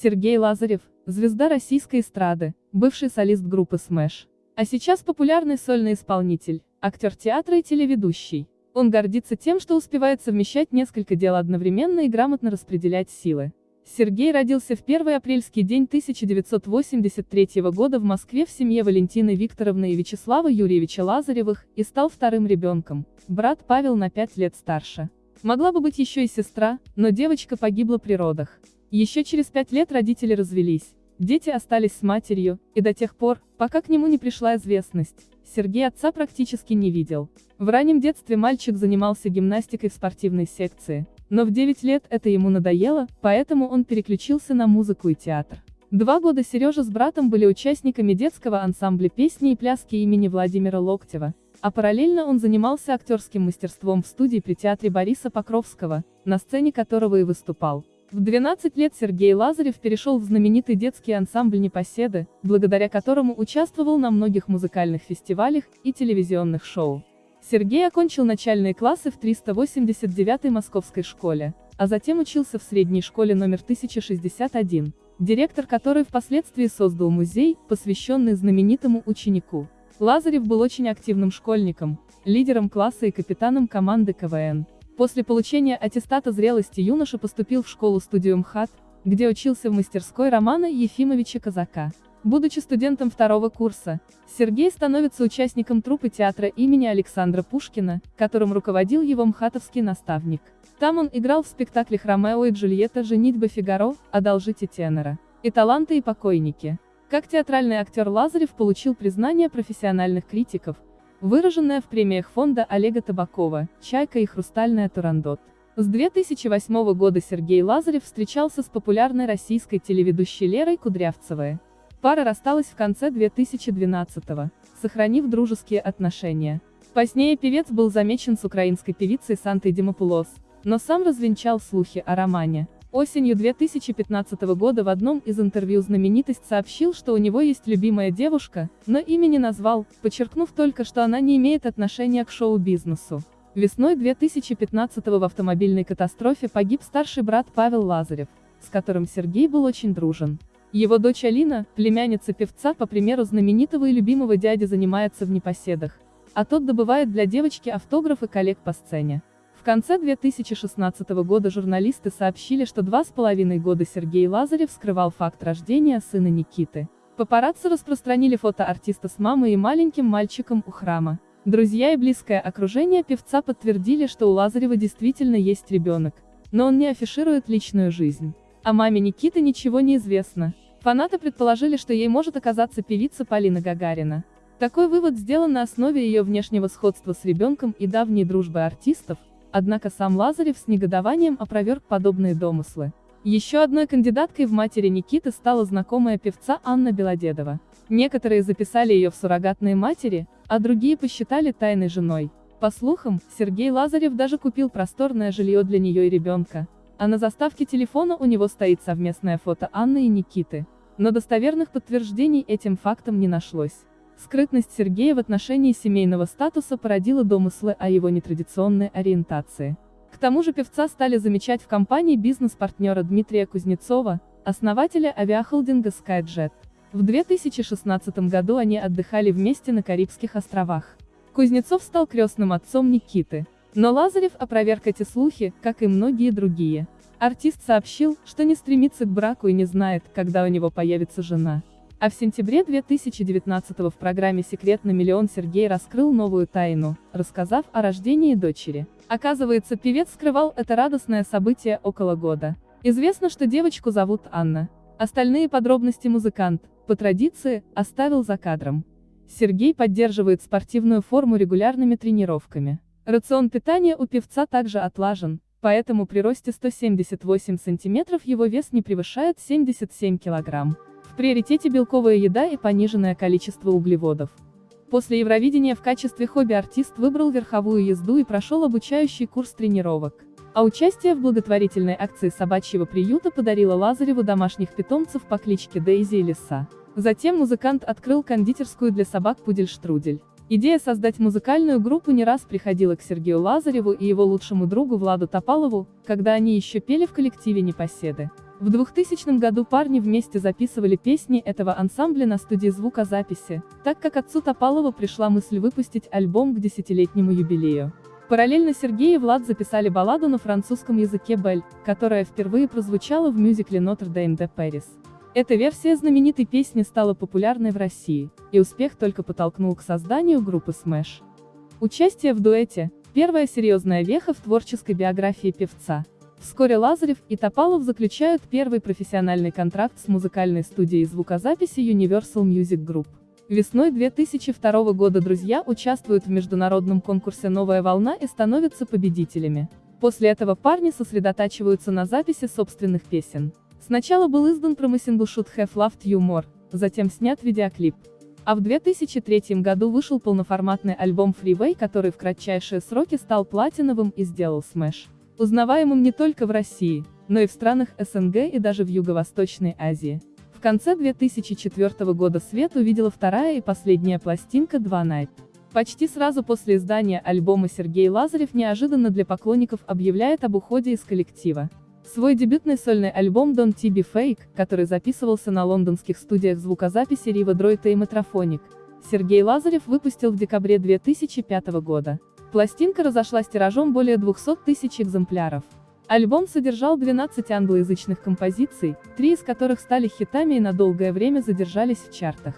Сергей Лазарев, звезда российской эстрады, бывший солист группы Smash. А сейчас популярный сольный исполнитель, актер театра и телеведущий. Он гордится тем, что успевает совмещать несколько дел одновременно и грамотно распределять силы. Сергей родился в первый апрельский день 1983 года в Москве в семье Валентины Викторовны и Вячеслава Юрьевича Лазаревых и стал вторым ребенком. Брат Павел на пять лет старше. Могла бы быть еще и сестра, но девочка погибла при родах. Еще через пять лет родители развелись. Дети остались с матерью, и до тех пор, пока к нему не пришла известность, Сергей отца практически не видел. В раннем детстве мальчик занимался гимнастикой в спортивной секции, но в 9 лет это ему надоело, поэтому он переключился на музыку и театр. Два года Сережа с братом были участниками детского ансамбля песни и пляски имени Владимира Локтева, а параллельно он занимался актерским мастерством в студии при театре Бориса Покровского, на сцене которого и выступал. В 12 лет Сергей Лазарев перешел в знаменитый детский ансамбль «Непоседы», благодаря которому участвовал на многих музыкальных фестивалях и телевизионных шоу. Сергей окончил начальные классы в 389-й Московской школе, а затем учился в средней школе номер 1061, директор которой впоследствии создал музей, посвященный знаменитому ученику. Лазарев был очень активным школьником, лидером класса и капитаном команды КВН. После получения аттестата зрелости юноша поступил в школу-студию МХАТ, где учился в мастерской Романа Ефимовича Казака. Будучи студентом второго курса, Сергей становится участником труппы театра имени Александра Пушкина, которым руководил его мхатовский наставник. Там он играл в спектаклях «Ромео и Джульетта. Женитьба Фигаро», «Одолжите тенора» и «Таланты и покойники». Как театральный актер Лазарев получил признание профессиональных критиков, выраженное в премиях фонда Олега Табакова, «Чайка» и «Хрустальная Турандот». С 2008 года Сергей Лазарев встречался с популярной российской телеведущей Лерой Кудрявцевой. Пара рассталась в конце 2012-го, сохранив дружеские отношения. Позднее певец был замечен с украинской певицей Сантой Димопулос, но сам развенчал слухи о романе. Осенью 2015 года в одном из интервью знаменитость сообщил, что у него есть любимая девушка, но имя не назвал, подчеркнув только, что она не имеет отношения к шоу-бизнесу. Весной 2015 в автомобильной катастрофе погиб старший брат Павел Лазарев, с которым Сергей был очень дружен. Его дочь Алина, племянница певца по примеру знаменитого и любимого дяди занимается в непоседах, а тот добывает для девочки автографы коллег по сцене. В конце 2016 года журналисты сообщили, что два с половиной года Сергей Лазарев скрывал факт рождения сына Никиты. Папарацци распространили фото артиста с мамой и маленьким мальчиком у храма. Друзья и близкое окружение певца подтвердили, что у Лазарева действительно есть ребенок, но он не афиширует личную жизнь. О маме Никиты ничего не известно. Фанаты предположили, что ей может оказаться певица Полина Гагарина. Такой вывод сделан на основе ее внешнего сходства с ребенком и давней дружбы артистов, однако сам Лазарев с негодованием опроверг подобные домыслы. Еще одной кандидаткой в матери Никиты стала знакомая певца Анна Белодедова. Некоторые записали ее в суррогатные матери, а другие посчитали тайной женой. По слухам, Сергей Лазарев даже купил просторное жилье для нее и ребенка. А на заставке телефона у него стоит совместное фото Анны и Никиты. Но достоверных подтверждений этим фактом не нашлось. Скрытность Сергея в отношении семейного статуса породила домыслы о его нетрадиционной ориентации. К тому же певца стали замечать в компании бизнес-партнера Дмитрия Кузнецова, основателя авиахолдинга SkyJet. В 2016 году они отдыхали вместе на Карибских островах. Кузнецов стал крестным отцом Никиты. Но Лазарев опроверг эти слухи, как и многие другие. Артист сообщил, что не стремится к браку и не знает, когда у него появится жена. А в сентябре 2019 в программе «Секрет на миллион» Сергей раскрыл новую тайну, рассказав о рождении дочери. Оказывается, певец скрывал это радостное событие около года. Известно, что девочку зовут Анна. Остальные подробности музыкант, по традиции, оставил за кадром. Сергей поддерживает спортивную форму регулярными тренировками. Рацион питания у певца также отлажен, поэтому при росте 178 см его вес не превышает 77 кг. Приоритете белковая еда и пониженное количество углеводов. После Евровидения в качестве хобби артист выбрал верховую езду и прошел обучающий курс тренировок. А участие в благотворительной акции собачьего приюта подарило Лазареву домашних питомцев по кличке Дейзи и Лиса. Затем музыкант открыл кондитерскую для собак Пудель-Штрудель. Идея создать музыкальную группу не раз приходила к Сергею Лазареву и его лучшему другу Владу Топалову, когда они еще пели в коллективе «Непоседы». В 2000 году парни вместе записывали песни этого ансамбля на студии звукозаписи, так как отцу Топалова пришла мысль выпустить альбом к десятилетнему юбилею. Параллельно Сергей и Влад записали балладу на французском языке «Бель», которая впервые прозвучала в мюзикле «Нотр-Дейм де Пэрис». Эта версия знаменитой песни стала популярной в России, и успех только подтолкнул к созданию группы Smash. Участие в дуэте – первая серьезная веха в творческой биографии певца. Вскоре Лазарев и Топалов заключают первый профессиональный контракт с музыкальной студией звукозаписи Universal Music Group. Весной 2002 года друзья участвуют в международном конкурсе «Новая волна» и становятся победителями. После этого парни сосредотачиваются на записи собственных песен. Сначала был издан промысингл Should Have Loved You More, затем снят видеоклип. А в 2003 году вышел полноформатный альбом Freeway, который в кратчайшие сроки стал платиновым и сделал Smash. Узнаваемым не только в России, но и в странах СНГ и даже в Юго-Восточной Азии. В конце 2004 года свет увидела вторая и последняя пластинка «Два Night». Почти сразу после издания альбома Сергей Лазарев неожиданно для поклонников объявляет об уходе из коллектива. Свой дебютный сольный альбом Don't Be Fake, который записывался на лондонских студиях звукозаписи Riva Droid и Metrophonic, Сергей Лазарев выпустил в декабре 2005 года. Пластинка разошлась тиражом более 200 тысяч экземпляров. Альбом содержал 12 англоязычных композиций, три из которых стали хитами и на долгое время задержались в чартах.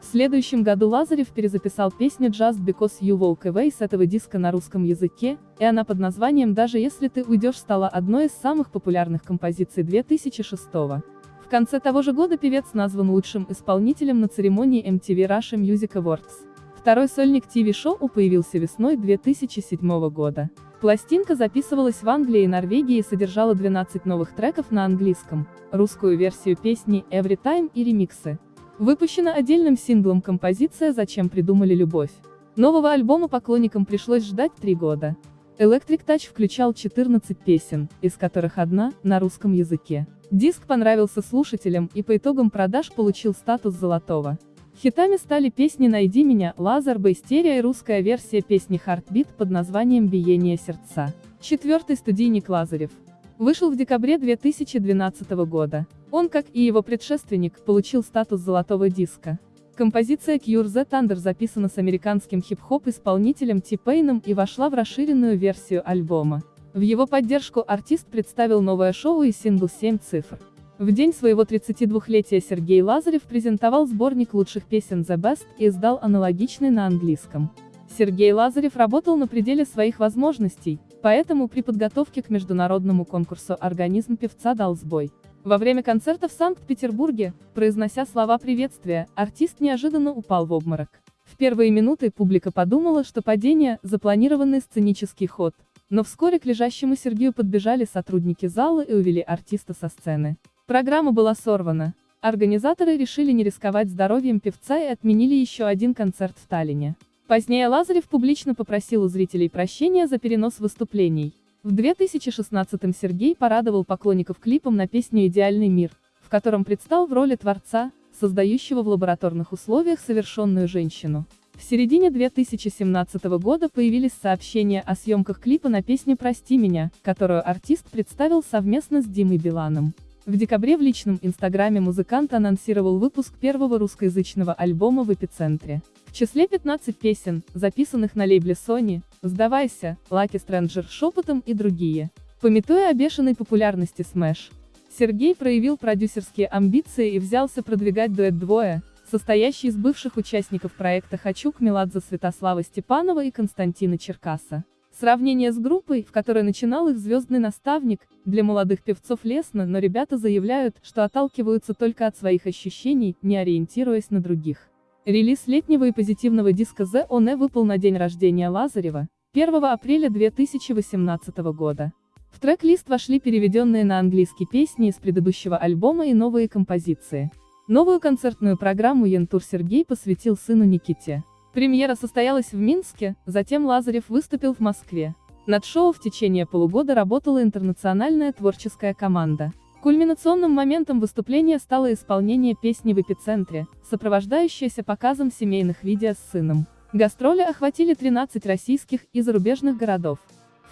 В следующем году Лазарев перезаписал песню Just Because You Walk Away с этого диска на русском языке, и она под названием «Даже если ты уйдешь» стала одной из самых популярных композиций 2006 -го. В конце того же года певец назван лучшим исполнителем на церемонии MTV Russia Music Awards. Второй сольник ТВ-шоу появился весной 2007 года. Пластинка записывалась в Англии и Норвегии и содержала 12 новых треков на английском, русскую версию песни Every Time и ремиксы. Выпущена отдельным синглом композиция «Зачем придумали любовь». Нового альбома поклонникам пришлось ждать три года. Electric Touch включал 14 песен, из которых одна — на русском языке. Диск понравился слушателям и по итогам продаж получил статус золотого. Хитами стали песни «Найди меня», «Лазер Бейстерия» и русская версия песни «Heartbeat» под названием «Биение сердца». Четвертый студийник Лазарев. Вышел в декабре 2012 года. Он, как и его предшественник, получил статус золотого диска. Композиция Cure the Thunder записана с американским хип-хоп-исполнителем Ти-Пейном и вошла в расширенную версию альбома. В его поддержку артист представил новое шоу и сингл «7 цифр». В день своего 32-летия Сергей Лазарев презентовал сборник лучших песен The Best и издал аналогичный на английском. Сергей Лазарев работал на пределе своих возможностей, поэтому при подготовке к международному конкурсу организм певца дал сбой. Во время концерта в Санкт-Петербурге, произнося слова приветствия, артист неожиданно упал в обморок. В первые минуты публика подумала, что падение – запланированный сценический ход, но вскоре к лежащему Сергею подбежали сотрудники зала и увели артиста со сцены. Программа была сорвана. Организаторы решили не рисковать здоровьем певца и отменили еще один концерт в Таллине. Позднее Лазарев публично попросил у зрителей прощения за перенос выступлений. В 2016-м Сергей порадовал поклонников клипом на песню «Идеальный мир», в котором предстал в роли творца, создающего в лабораторных условиях совершенную женщину. В середине 2017 года появились сообщения о съемках клипа на песню «Прости меня», которую артист представил совместно с Димой Биланом. В декабре в личном инстаграме музыкант анонсировал выпуск первого русскоязычного альбома в эпицентре. В числе 15 песен, записанных на лейбле Sony, «Сдавайся», «Lucky Stranger» шепотом и другие. Пометуя о бешеной популярности Smash, Сергей проявил продюсерские амбиции и взялся продвигать дуэт «Двое», состоящий из бывших участников проекта «Хачук» Меладзе Святослава Степанова и Константина Черкаса. Сравнение с группой, в которой начинал их звездный наставник, для молодых певцов лестно, но ребята заявляют, что отталкиваются только от своих ощущений, не ориентируясь на других. Релиз летнего и позитивного диска The One выпал на день рождения Лазарева, 1 апреля 2018 года. В трек-лист вошли переведенные на английский песни из предыдущего альбома и новые композиции. Новую концертную программу Янтур Сергей посвятил сыну Никите. Премьера состоялась в Минске, затем Лазарев выступил в Москве. Над шоу в течение полугода работала интернациональная творческая команда. Кульминационным моментом выступления стало исполнение песни в эпицентре, сопровождающееся показом семейных видео с сыном. Гастроли охватили 13 российских и зарубежных городов.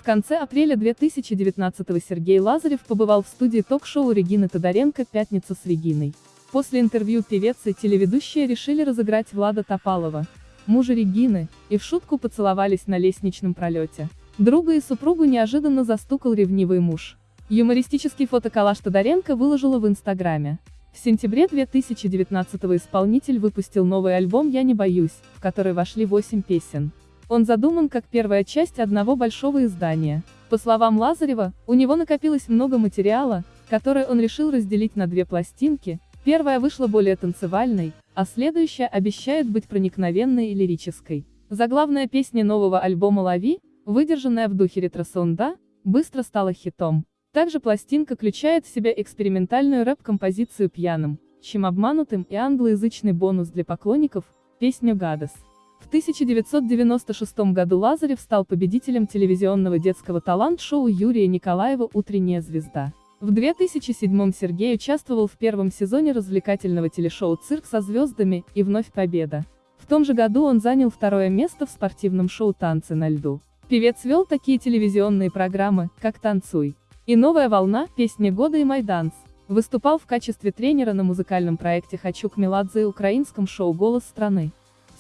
В конце апреля 2019 Сергей Лазарев побывал в студии ток-шоу Регины Тодоренко «Пятница с Региной». После интервью певец и телеведущая решили разыграть Влада Топалова, мужа Регины, и в шутку поцеловались на лестничном пролете. Друга и супругу неожиданно застукал ревнивый муж. Юмористический фотоколлаж Тодоренко выложила в Инстаграме. В сентябре 2019 исполнитель выпустил новый альбом «Я не боюсь», в который вошли 8 песен. Он задуман как первая часть одного большого издания. По словам Лазарева, у него накопилось много материала, который он решил разделить на две пластинки, первая вышла более танцевальной, а следующая обещает быть проникновенной и лирической. Заглавная песня нового альбома «Лови», выдержанная в духе ретро-сонда, быстро стала хитом. Также пластинка включает в себя экспериментальную рэп-композицию «Пьяным», чем обманутым и англоязычный бонус для поклонников, песню «Гадес». В 1996 году Лазарев стал победителем телевизионного детского талант-шоу Юрия Николаева «Утренняя звезда». В 2007 Сергей участвовал в первом сезоне развлекательного телешоу «Цирк со звездами» и вновь победа. В том же году он занял второе место в спортивном шоу «Танцы на льду». Певец вел такие телевизионные программы, как «Танцуй» и «Новая волна», «Песни года» и «Майданс». Выступал в качестве тренера на музыкальном проекте «Хочу к Меладзе» и украинском шоу «Голос страны».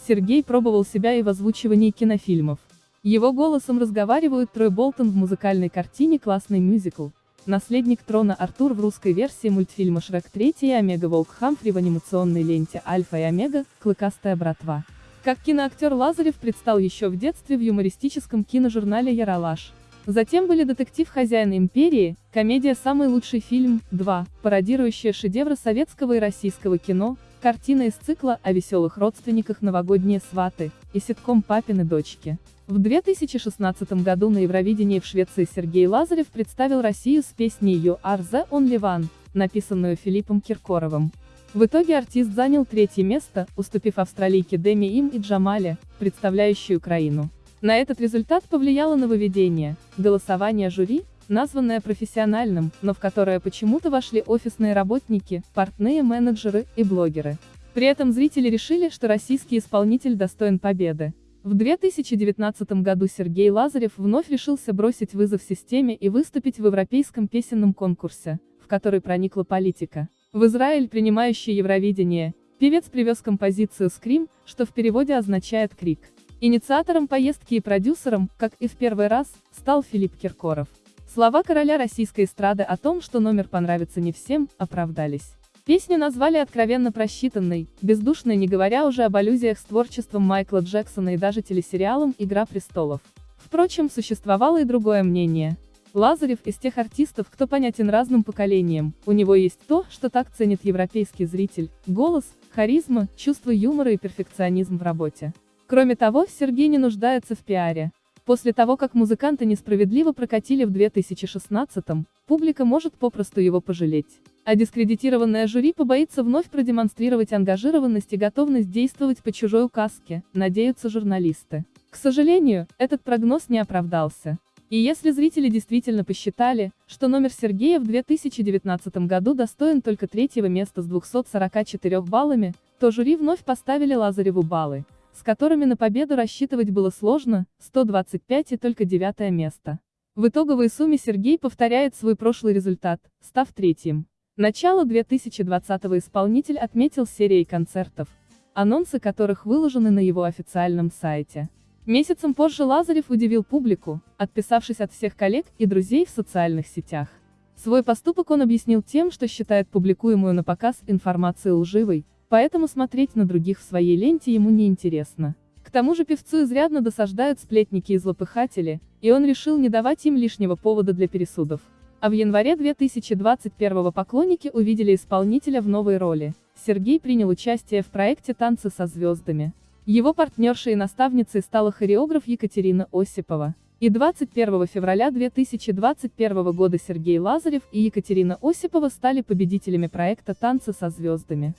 Сергей пробовал себя и в озвучивании кинофильмов. Его голосом разговаривают Трой Болтон в музыкальной картине «Классный мюзикл», наследник трона Артур в русской версии мультфильма «Шрек 3» и Омега Волк Хамфри в анимационной ленте «Альфа и Омега. Клыкастая братва». Как киноактер Лазарев предстал еще в детстве в юмористическом киножурнале «Яралаш». Затем были детектив «Хозяин империи», комедия «Самый лучший фильм» 2, пародирующая шедевры советского и российского кино, картина из цикла о веселых родственниках «Новогодние сваты» и ситком «Папины дочки». В 2016 году на Евровидении в Швеции Сергей Лазарев представил Россию с песней «You are the only one», написанную Филиппом Киркоровым. В итоге артист занял третье место, уступив австралийке Деми Им и Джамале, представляющей Украину. На этот результат повлияло нововведение – голосование жюри, названное профессиональным, но в которое почему-то вошли офисные работники, портные менеджеры и блогеры. При этом зрители решили, что российский исполнитель достоин победы. В 2019 году Сергей Лазарев вновь решился бросить вызов системе и выступить в европейском песенном конкурсе, в который проникла политика. В Израиль, принимающий Евровидение, певец привез композицию «Скрим», что в переводе означает «крик». Инициатором поездки и продюсером, как и в первый раз, стал Филипп Киркоров. Слова короля российской эстрады о том, что номер понравится не всем, оправдались. Песню назвали откровенно просчитанной, бездушной не говоря уже об аллюзиях с творчеством Майкла Джексона и даже телесериалом «Игра престолов». Впрочем, существовало и другое мнение. Лазарев из тех артистов, кто понятен разным поколениям, у него есть то, что так ценит европейский зритель, голос, харизма, чувство юмора и перфекционизм в работе. Кроме того, Сергей не нуждается в пиаре. После того, как музыканта несправедливо прокатили в 2016-м, публика может попросту его пожалеть. А дискредитированное жюри побоится вновь продемонстрировать ангажированность и готовность действовать по чужой указке, надеются журналисты. К сожалению, этот прогноз не оправдался. И если зрители действительно посчитали, что номер Сергея в 2019 году достоин только третьего места с 244 баллами, то жюри вновь поставили Лазареву баллы с которыми на победу рассчитывать было сложно, 125 и только девятое место. В итоговой сумме Сергей повторяет свой прошлый результат, став третьим. Начало 2020-го исполнитель отметил серией концертов, анонсы которых выложены на его официальном сайте. Месяцем позже Лазарев удивил публику, отписавшись от всех коллег и друзей в социальных сетях. Свой поступок он объяснил тем, что считает публикуемую на показ информацию лживой, поэтому смотреть на других в своей ленте ему не интересно. К тому же певцу изрядно досаждают сплетники и злопыхатели, и он решил не давать им лишнего повода для пересудов. А в январе 2021 поклонники увидели исполнителя в новой роли. Сергей принял участие в проекте «Танцы со звездами». Его партнершей и наставницей стала хореограф Екатерина Осипова. И 21 февраля 2021 года Сергей Лазарев и Екатерина Осипова стали победителями проекта «Танцы со звездами».